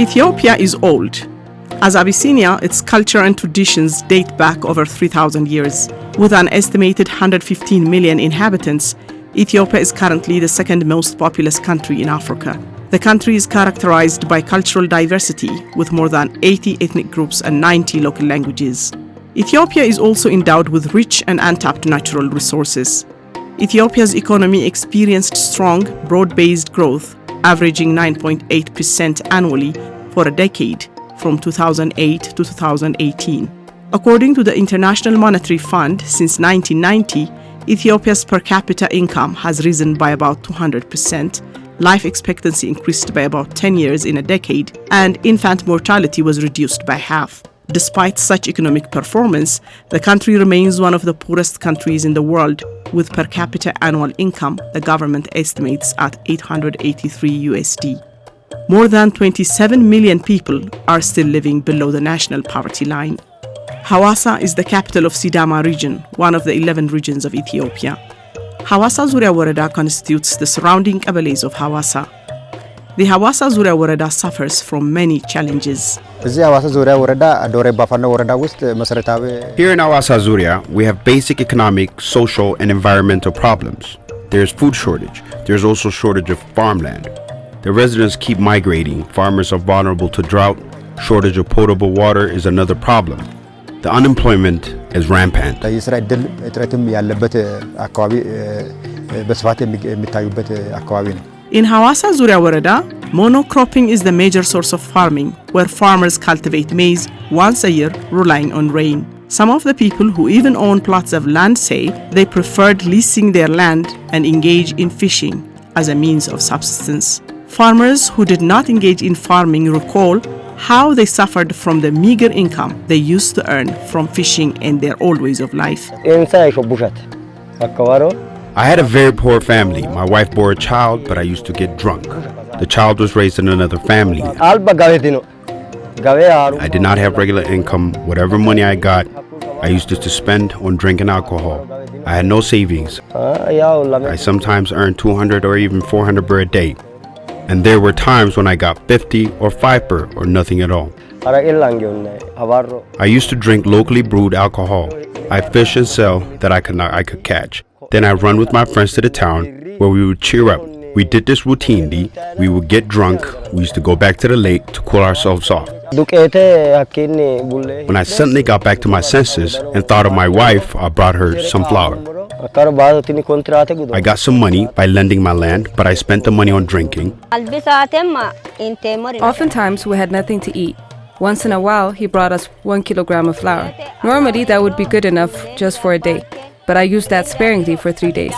Ethiopia is old. As Abyssinia, its culture and traditions date back over 3,000 years. With an estimated 115 million inhabitants, Ethiopia is currently the second most populous country in Africa. The country is characterized by cultural diversity, with more than 80 ethnic groups and 90 local languages. Ethiopia is also endowed with rich and untapped natural resources. Ethiopia's economy experienced strong, broad based growth, averaging 9.8% annually for a decade from 2008 to 2018. According to the International Monetary Fund, since 1990, Ethiopia's per capita income has risen by about 200%, life expectancy increased by about 10 years in a decade, and infant mortality was reduced by half. Despite such economic performance, the country remains one of the poorest countries in the world, with per capita annual income the government estimates at 883 USD more than 27 million people are still living below the national poverty line. Hawassa is the capital of Sidama region, one of the 11 regions of Ethiopia. Hawassa Zuria Woreda constitutes the surrounding Kebeles of Hawassa. The Hawassa Zuria Woreda suffers from many challenges. Here in Hawassa Zuria, we have basic economic, social and environmental problems. There's food shortage. There's also shortage of farmland. The residents keep migrating. Farmers are vulnerable to drought. Shortage of potable water is another problem. The unemployment is rampant. የስራ እድል እጥረትም ያለበት አካባቢ በስፋት የሚታዩበት አካባቢ ነው። In Hawassa Zuria Woreda, monocropping is the major source of farming, where farmers cultivate maize once a year, relying on rain. Some of the people who even own plots of land say they preferred leasing their land and engage in fishing as a means of subsistence. Farmers who did not engage in farming recall how they suffered from the meager income they used to earn from fishing and their old ways of life. I had a very poor family. My wife bore a child, but I used to get drunk. The child was raised in another family. I did not have regular income. Whatever money I got, I used it to spend on drinking alcohol. I had no savings. I sometimes earned 200 or even 400 per a day. And there were times when I got 50 or 5 per or nothing at all. I used to drink locally brewed alcohol. I fish and sell that I could not I could catch. Then I run with my friends to the town where we would cheer up. We did this routinely. We would get drunk. We used to go back to the lake to cool ourselves off. When I suddenly got back to my senses and thought of my wife, I brought her some flour. I got some money by lending my land, but I spent the money on drinking. Oftentimes, we had nothing to eat. Once in a while, he brought us one kilogram of flour. Normally, that would be good enough just for a day, but I used that sparingly for three days.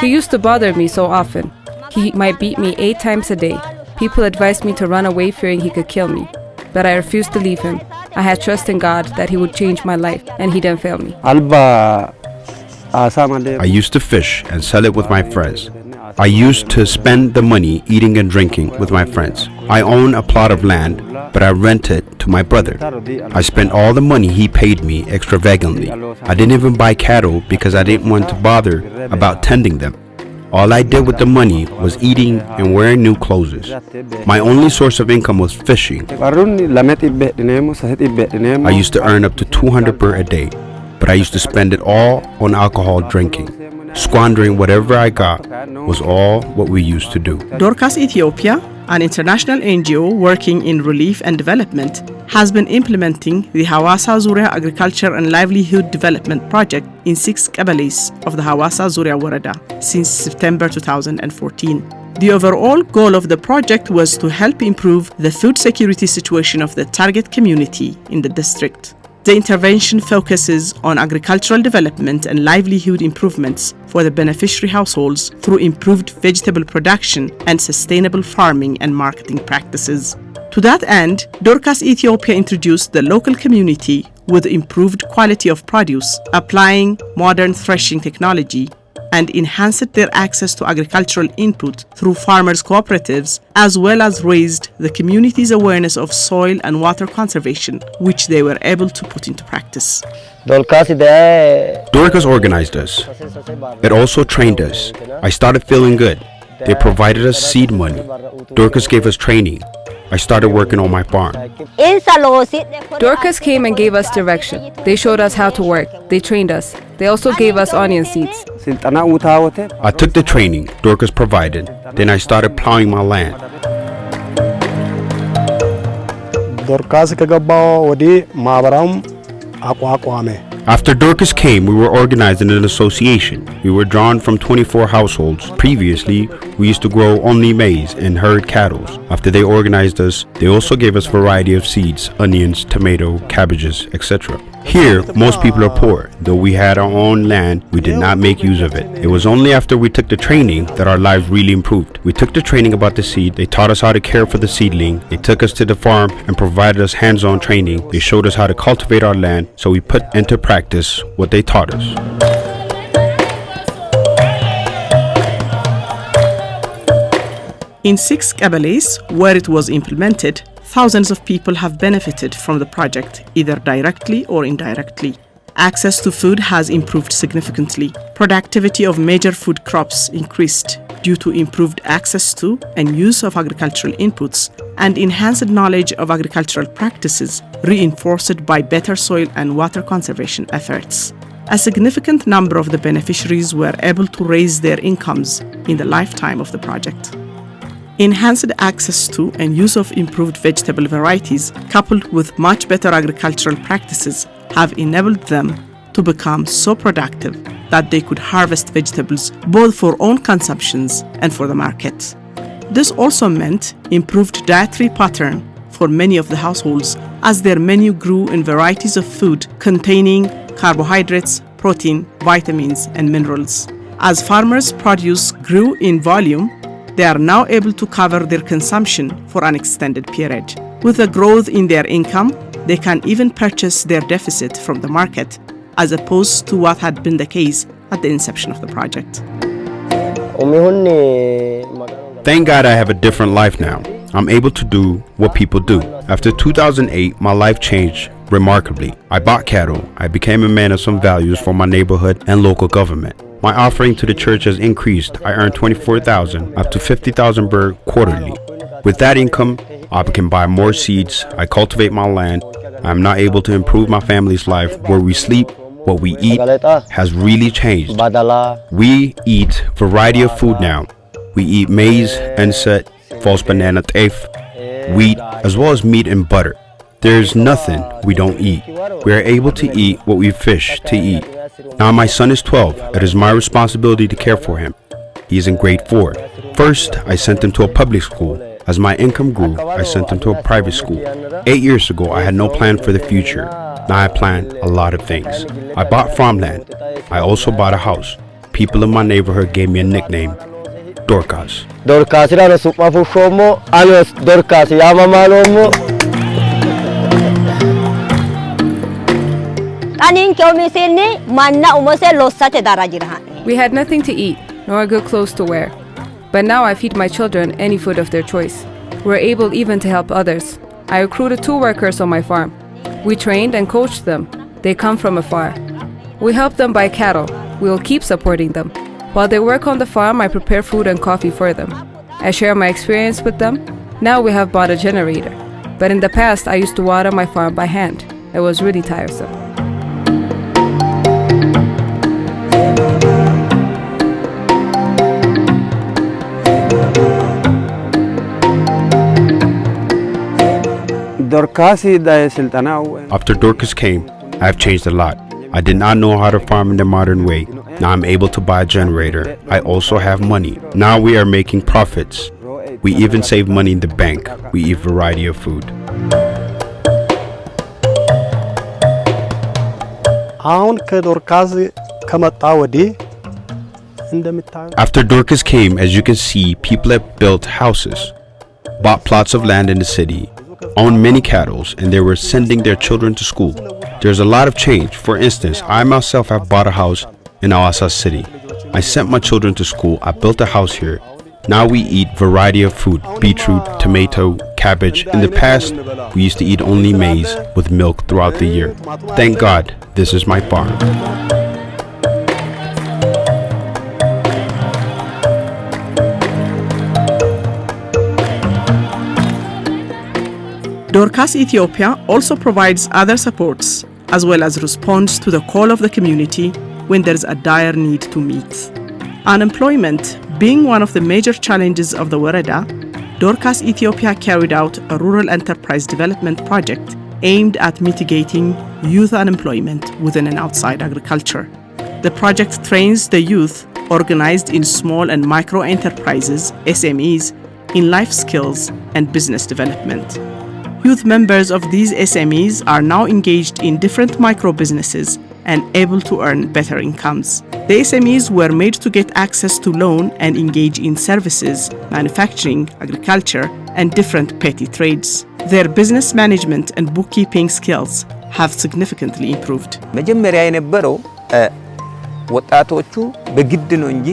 He used to bother me so often. He might beat me eight times a day. People advised me to run away fearing he could kill me, but I refused to leave him. I had trust in God that he would change my life, and he didn't fail me. I used to fish and sell it with my friends. I used to spend the money eating and drinking with my friends. I own a plot of land, but I rent it to my brother. I spent all the money he paid me extravagantly. I didn't even buy cattle because I didn't want to bother about tending them. All I did with the money was eating and wearing new clothes. My only source of income was fishing. I used to earn up to 200 per a day, but I used to spend it all on alcohol drinking. Squandering whatever I got was all what we used to do. Dorcas Ethiopia, an international NGO working in relief and development, has been implementing the Hawassa Zuria Agriculture and Livelihood Development Project in six Kebeles of the Hawassa Zuria Woreda since September 2014. The overall goal of the project was to help improve the food security situation of the target community in the district. The intervention focuses on agricultural development and livelihood improvements for the beneficiary households through improved vegetable production and sustainable farming and marketing practices. To that end, Dorcas Ethiopia introduced the local community with improved quality of produce, applying modern threshing technology, and enhanced their access to agricultural input through farmers' cooperatives, as well as raised the community's awareness of soil and water conservation, which they were able to put into practice. Dorcas organized us. It also trained us. I started feeling good. They provided us seed money. Dorcas gave us training. I started working on my farm. Dorcas came and gave us direction. They showed us how to work. They trained us. They also gave us onion seeds. I took the training Dorcas provided. Then I started plowing my land. ዶርካስ ከገባው ወዲህ ማህበራውም አቋቋመ። after Dorcas came, we were organized in an association. We were drawn from 24 households. Previously, we used to grow only maize and herd cattle. After they organized us, they also gave us variety of seeds, onions, tomato, cabbages, etc. Here, most people are poor. Though we had our own land, we did not make use of it. It was only after we took the training that our lives really improved. We took the training about the seed, they taught us how to care for the seedling, they took us to the farm and provided us hands-on training. They showed us how to cultivate our land, so we put into practice what they taught us. In six Kebeles, where it was implemented, thousands of people have benefited from the project, either directly or indirectly. Access to food has improved significantly. Productivity of major food crops increased due to improved access to and use of agricultural inputs and enhanced knowledge of agricultural practices reinforced by better soil and water conservation efforts. A significant number of the beneficiaries were able to raise their incomes in the lifetime of the project. Enhanced access to and use of improved vegetable varieties, coupled with much better agricultural practices, have enabled them to become so productive that they could harvest vegetables both for own consumptions and for the market. This also meant improved dietary pattern for many of the households as their menu grew in varieties of food containing carbohydrates, protein, vitamins, and minerals. As farmers' produce grew in volume, they are now able to cover their consumption for an extended period. With a growth in their income, they can even purchase their deficit from the market, as opposed to what had been the case at the inception of the project. Thank God I have a different life now. I'm able to do what people do. After 2008, my life changed remarkably. I bought cattle. I became a man of some values for my neighborhood and local government. My offering to the church has increased. I earn 24,000 up to 50,000 birr quarterly. With that income, I can buy more seeds. I cultivate my land. I'm not able to improve my family's life. Where we sleep, what we eat has really changed. We eat variety of food now. We eat maize, enset, false banana teff, wheat, as well as meat and butter. There's nothing we don't eat. We are able to eat what we fish to eat. Now my son is 12. It is my responsibility to care for him. He is in grade 4. First, I sent him to a public school. As my income grew, I sent him to a private school. Eight years ago, I had no plan for the future. Now I plan a lot of things. I bought farmland. I also bought a house. People in my neighborhood gave me a nickname, Dorcas. Dorcas, We had nothing to eat, nor good clothes to wear. But now I feed my children any food of their choice. We're able even to help others. I recruited two workers on my farm. We trained and coached them. They come from afar. We help them buy cattle. We will keep supporting them. While they work on the farm, I prepare food and coffee for them. I share my experience with them. Now we have bought a generator. But in the past, I used to water my farm by hand. It was really tiresome. After Dorcas came, I have changed a lot. I did not know how to farm in the modern way. Now I'm able to buy a generator. I also have money. Now we are making profits. We even save money in the bank. We eat variety of food. After Dorcas came, as you can see, people have built houses, bought plots of land in the city, owned many cattle, and they were sending their children to school. There's a lot of change. For instance, I myself have bought a house in Awasa City. I sent my children to school. I built a house here. Now we eat variety of food, beetroot, tomato, cabbage. In the past, we used to eat only maize with milk throughout the year. Thank God, this is my farm. Dorcas Ethiopia also provides other supports as well as responds to the call of the community when there's a dire need to meet. Unemployment being one of the major challenges of the Woreda, Dorcas Ethiopia carried out a rural enterprise development project aimed at mitigating youth unemployment within and outside agriculture. The project trains the youth organized in small and micro enterprises, SMEs, in life skills and business development. Youth members of these SMEs are now engaged in different micro businesses and able to earn better incomes. The SMEs were made to get access to loan and engage in services, manufacturing, agriculture, and different petty trades. Their business management and bookkeeping skills have significantly improved. መጀመሪያ የነበረው ወጣቶቹ በግድ ነው እንጂ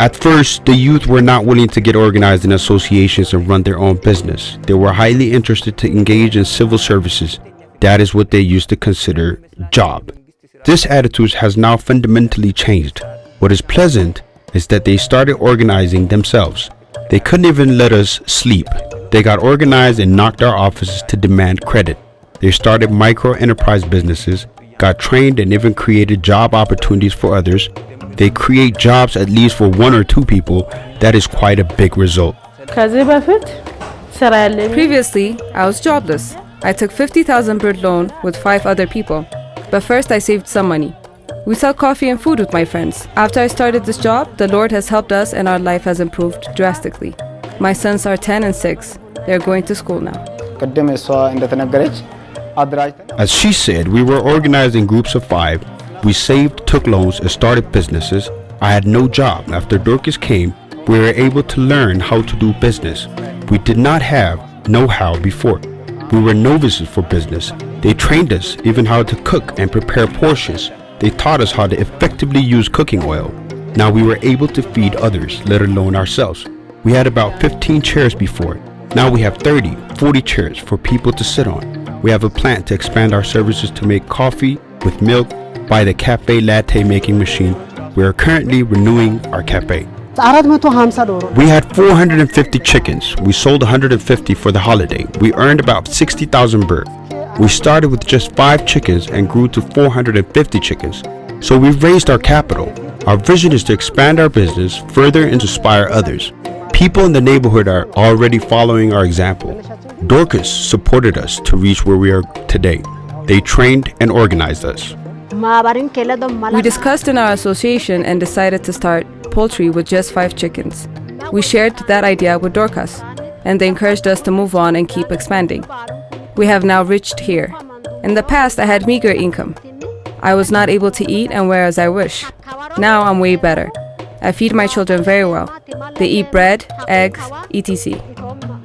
At first, the youth were not willing to get organized in associations and run their own business. They were highly interested to engage in civil services. That is what they used to consider job. This attitude has now fundamentally changed. What is pleasant is that they started organizing themselves. They couldn't even let us sleep. They got organized and knocked our offices to demand credit. They started micro enterprise businesses, got trained and even created job opportunities for others they create jobs at least for one or two people, that is quite a big result. Previously, I was jobless. I took 50,000 birr loan with five other people. But first I saved some money. We sell coffee and food with my friends. After I started this job, the Lord has helped us and our life has improved drastically. My sons are 10 and 6. They're going to school now. As she said, we were organized in groups of five we saved, took loans, and started businesses. I had no job. After Dorcas came, we were able to learn how to do business. We did not have know-how before. We were novices for business. They trained us even how to cook and prepare portions. They taught us how to effectively use cooking oil. Now we were able to feed others, let alone ourselves. We had about 15 chairs before. Now we have 30, 40 chairs for people to sit on. We have a plan to expand our services to make coffee with milk by the cafe latte making machine. We are currently renewing our cafe. We had 450 chickens. We sold 150 for the holiday. We earned about 60,000 birr. We started with just 5 chickens and grew to 450 chickens. So we've raised our capital. Our vision is to expand our business further and inspire others. People in the neighborhood are already following our example. Dorcas supported us to reach where we are today. They trained and organized us. We discussed in our association and decided to start poultry with just five chickens. We shared that idea with Dorcas, and they encouraged us to move on and keep expanding. We have now reached here. In the past, I had meager income. I was not able to eat and wear as I wish. Now I'm way better. I feed my children very well. They eat bread, eggs, etc.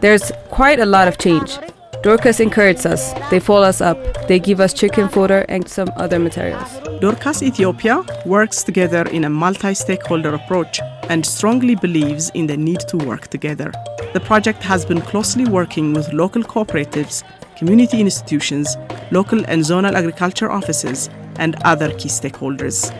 There's quite a lot of change. Dorcas encourages us. They follow us up. They give us chicken fodder and some other materials. Dorcas Ethiopia works together in a multi stakeholder approach and strongly believes in the need to work together. The project has been closely working with local cooperatives, community institutions, local and zonal agriculture offices, and other key stakeholders.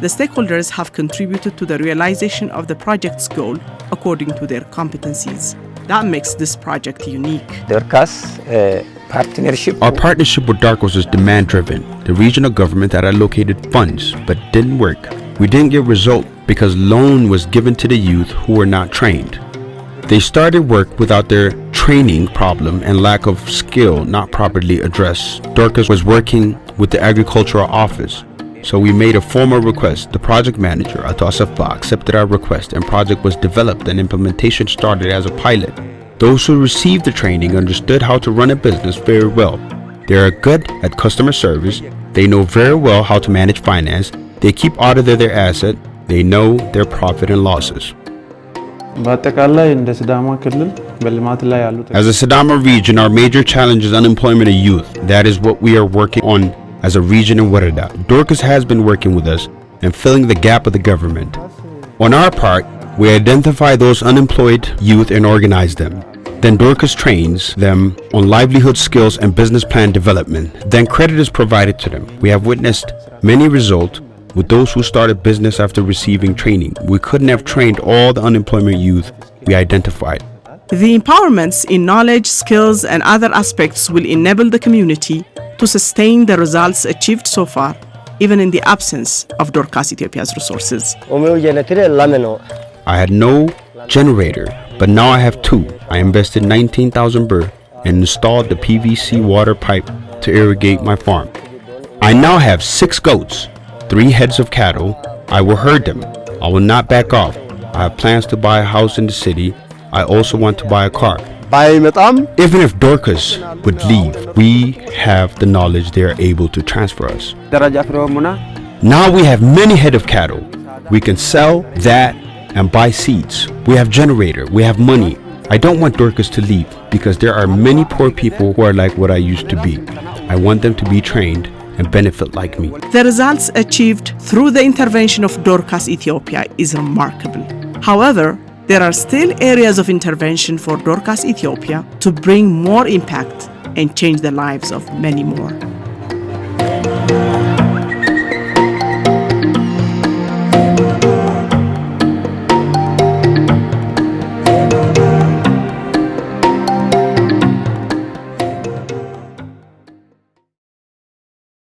The stakeholders have contributed to the realization of the project's goal according to their competencies. That makes this project unique. Dorcas, uh, partnership. Our partnership with Dorcas was demand driven. The regional government had allocated funds but didn't work. We didn't get result because loan was given to the youth who were not trained. They started work without their training problem and lack of skill not properly addressed. Dorcas was working with the agricultural office so we made a formal request. The project manager, Atossa Safa, accepted our request and project was developed and implementation started as a pilot. Those who received the training understood how to run a business very well. They are good at customer service, they know very well how to manage finance, they keep audit of their asset, they know their profit and losses. As a Sidama region, our major challenge is unemployment of youth. That is what we are working on as a region in Woreda. Dorcas has been working with us and filling the gap of the government. On our part, we identify those unemployed youth and organize them. Then Dorcas trains them on livelihood skills and business plan development. Then credit is provided to them. We have witnessed many results with those who started business after receiving training. We couldn't have trained all the unemployment youth we identified. The empowerments in knowledge, skills, and other aspects will enable the community to sustain the results achieved so far, even in the absence of Dorcas Ethiopia's resources. I had no generator, but now I have two. I invested 19,000 birr and installed the PVC water pipe to irrigate my farm. I now have six goats, three heads of cattle. I will herd them. I will not back off. I have plans to buy a house in the city I also want to buy a car. Even if Dorcas would leave, we have the knowledge they are able to transfer us. Now we have many head of cattle. We can sell that and buy seeds. We have generator, we have money. I don't want Dorcas to leave because there are many poor people who are like what I used to be. I want them to be trained and benefit like me. The results achieved through the intervention of Dorcas Ethiopia is remarkable. However, there are still areas of intervention for Dorcas Ethiopia to bring more impact and change the lives of many more.